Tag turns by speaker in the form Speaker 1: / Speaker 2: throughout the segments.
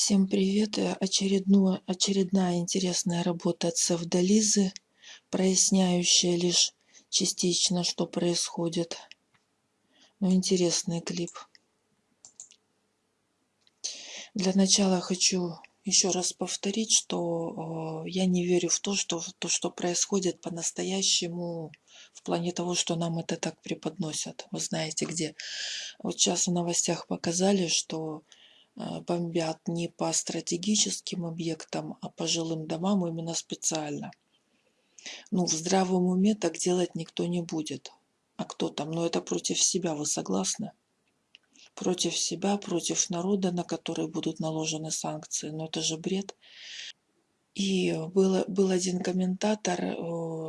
Speaker 1: Всем привет! Э, Очередную, очередная интересная работа от Севдализы, проясняющая лишь частично, что происходит. Но интересный клип. Для начала хочу еще раз повторить, что э, я не верю в то, что то, что происходит по-настоящему, в плане того, что нам это так преподносят. Вы знаете где. Вот сейчас в новостях показали, что бомбят не по стратегическим объектам, а по жилым домам именно специально. Ну, в здравом уме так делать никто не будет. А кто там? Ну, это против себя, вы согласны? Против себя, против народа, на который будут наложены санкции. Но это же бред. И был, был один комментатор,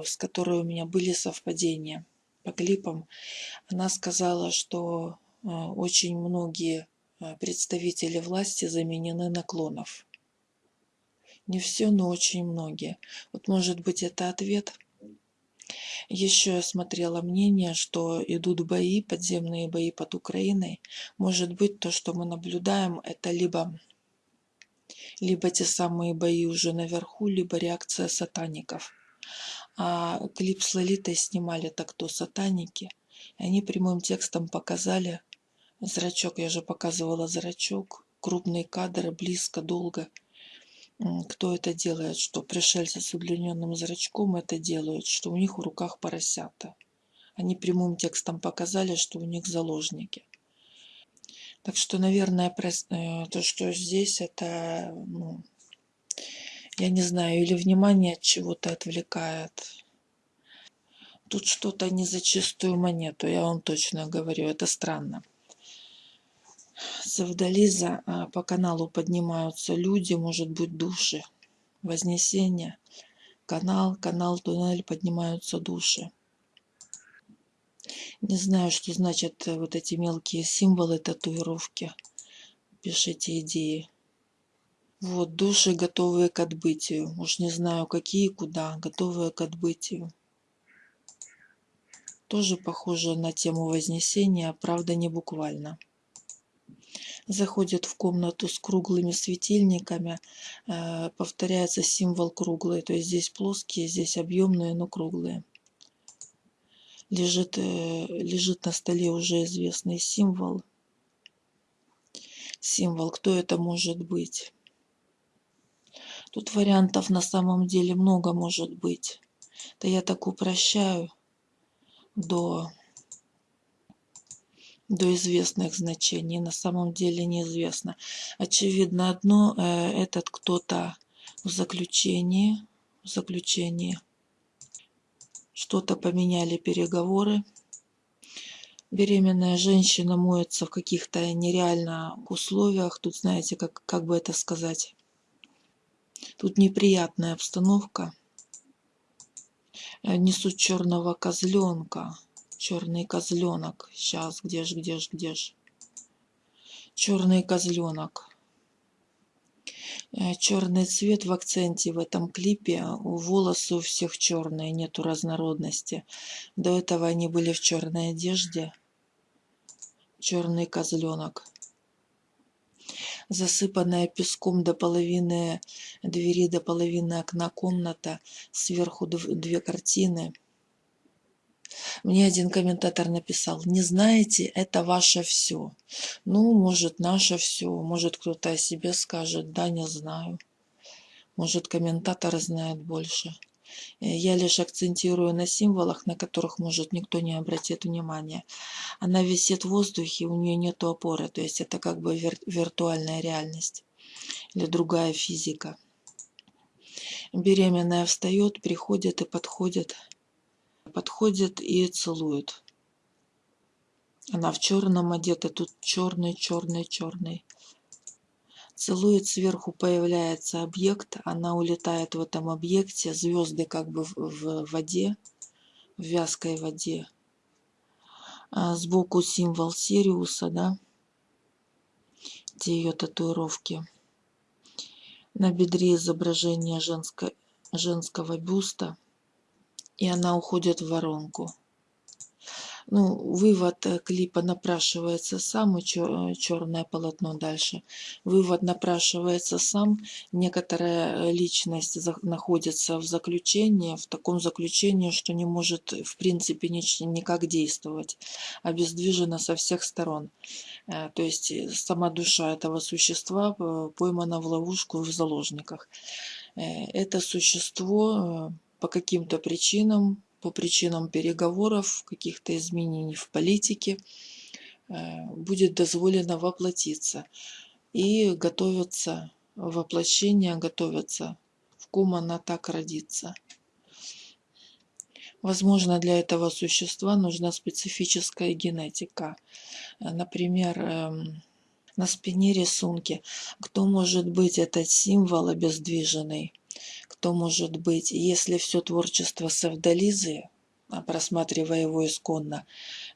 Speaker 1: с которой у меня были совпадения по клипам. Она сказала, что э, очень многие представители власти заменены на клонов. Не все, но очень многие. Вот может быть это ответ. Еще я смотрела мнение, что идут бои, подземные бои под Украиной. Может быть то, что мы наблюдаем, это либо, либо те самые бои уже наверху, либо реакция сатаников. А клип с Лолитой снимали так то сатаники. И они прямым текстом показали, Зрачок, я же показывала зрачок. Крупные кадры, близко, долго. Кто это делает? Что пришельцы с удлиненным зрачком это делают? Что у них в руках поросята? Они прямым текстом показали, что у них заложники. Так что, наверное, э, то, что здесь, это, ну, я не знаю, или внимание от чего-то отвлекает. Тут что-то не за чистую монету, я вам точно говорю, это странно. Савдализа а, по каналу поднимаются люди, может быть души. Вознесение. Канал, канал, туннель, поднимаются души. Не знаю, что значат э, вот эти мелкие символы татуировки. Пишите идеи. Вот, души, готовые к отбытию. Уж не знаю, какие, куда, готовые к отбытию. Тоже похоже на тему Вознесения, правда не буквально заходит в комнату с круглыми светильниками, э, повторяется символ круглый. То есть здесь плоские, здесь объемные, но круглые. Лежит, э, лежит на столе уже известный символ. Символ, кто это может быть? Тут вариантов на самом деле много может быть. Да я так упрощаю до до известных значений. На самом деле неизвестно. Очевидно одно, э, этот кто-то в заключении, в заключении что-то поменяли переговоры. Беременная женщина моется в каких-то нереальных условиях. Тут, знаете, как, как бы это сказать, тут неприятная обстановка. Э, несут черного козленка черный козленок. Сейчас, где ж, где ж, где ж. Черный козленок. Э, черный цвет в акценте в этом клипе. Волосы у всех черные, нету разнородности. До этого они были в черной одежде. Черный козленок. Засыпанная песком до половины двери, до половины окна комната. Сверху две картины. Мне один комментатор написал, не знаете, это ваше все. Ну, может, наше все, может, кто-то о себе скажет, да, не знаю. Может, комментатор знает больше. Э, я лишь акцентирую на символах, на которых, может, никто не обратит внимания. Она висит в воздухе, у нее нет опоры, то есть это как бы вир виртуальная реальность или другая физика. Беременная встает, приходит и подходит подходит и целует. Она в черном одета, тут черный, черный, черный. Целует, сверху появляется объект, она улетает в этом объекте, звезды как бы в, в воде, в вязкой воде. А сбоку символ Сириуса, да, где ее татуировки. На бедре изображение женско, женского бюста и она уходит в воронку. Ну, вывод э, клипа напрашивается сам, и черное полотно дальше. Вывод напрашивается сам. Некоторая э, личность находится в заключении, в таком заключении, что не может в принципе никак действовать, обездвижена со всех сторон. Э, то есть сама душа этого существа поймана в ловушку в заложниках. Это существо по каким-то причинам по причинам переговоров, каких-то изменений в политике, э, будет дозволено воплотиться. И готовится воплощение, готовится, в ком она так родится. Возможно, для этого существа нужна специфическая генетика. Например, эм, на спине рисунки. Кто может быть этот символ обездвиженный? Кто может быть, если все творчество Савдализы, а, просматривая его исконно,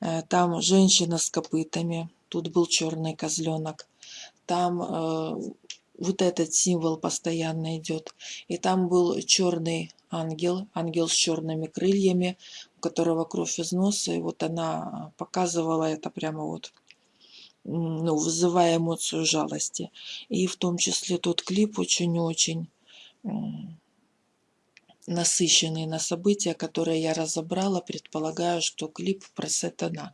Speaker 1: э, там женщина с копытами, тут был черный козленок, там э, вот этот символ постоянно идет. И там был черный ангел, ангел с черными крыльями, у которого кровь из носа, и вот она показывала это прямо вот ну, вызывая эмоцию жалости. И в том числе тот клип очень-очень насыщенный на события, которые я разобрала, предполагаю, что клип про сатана.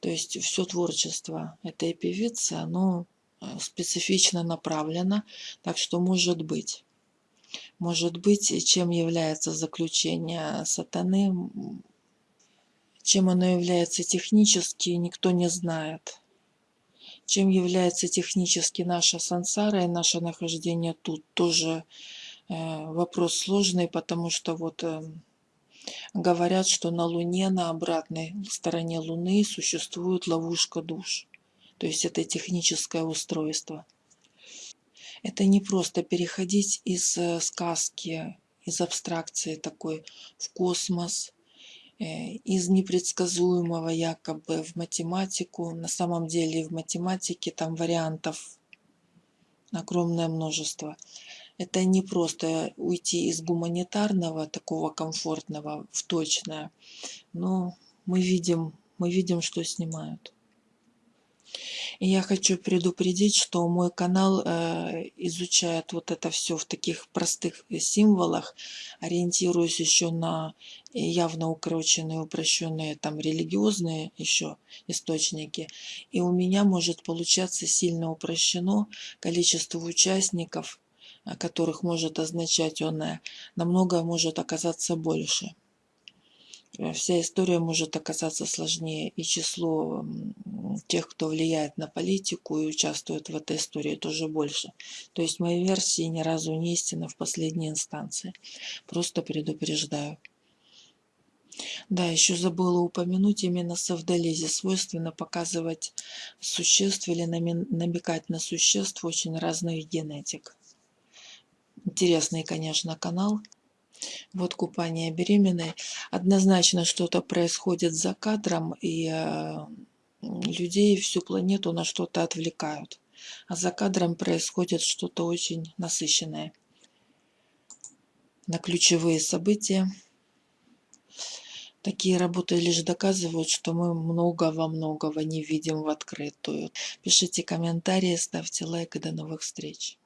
Speaker 1: То есть все творчество этой певицы, оно э, специфично направлено, так что может быть. Может быть, чем является заключение сатаны, чем оно является технически, никто не знает. Чем является технически наша сансара и наше нахождение тут, тоже вопрос сложный, потому что вот эм, говорят, что на Луне, на обратной стороне Луны существует ловушка душ. То есть это техническое устройство. Это не просто переходить из э, сказки, из абстракции такой в космос, э, из непредсказуемого якобы в математику. На самом деле в математике там вариантов огромное множество это не просто уйти из гуманитарного, такого комфортного, в точное, но мы видим, мы видим, что снимают. И я хочу предупредить, что мой канал э, изучает вот это все в таких простых символах, ориентируясь еще на явно укороченные, упрощенные, там религиозные еще источники. И у меня может получаться сильно упрощено количество участников которых может означать оное, намного может оказаться больше. Э, вся история может оказаться сложнее, и число тех, кто влияет на политику и участвует в этой истории, тоже больше. То есть мои версии ни разу не истина в последней инстанции. Просто предупреждаю. Да, еще забыла упомянуть, именно совдолезе свойственно показывать существ или намекать на существ очень разных генетик. Интересный, конечно, канал. Вот купание беременной. Однозначно что-то происходит за кадром, и э, людей, всю планету на что-то отвлекают. А за кадром происходит что-то очень насыщенное. На ключевые события. Такие работы лишь доказывают, что мы многого-многого не видим в открытую. Пишите комментарии, ставьте лайк и до новых встреч.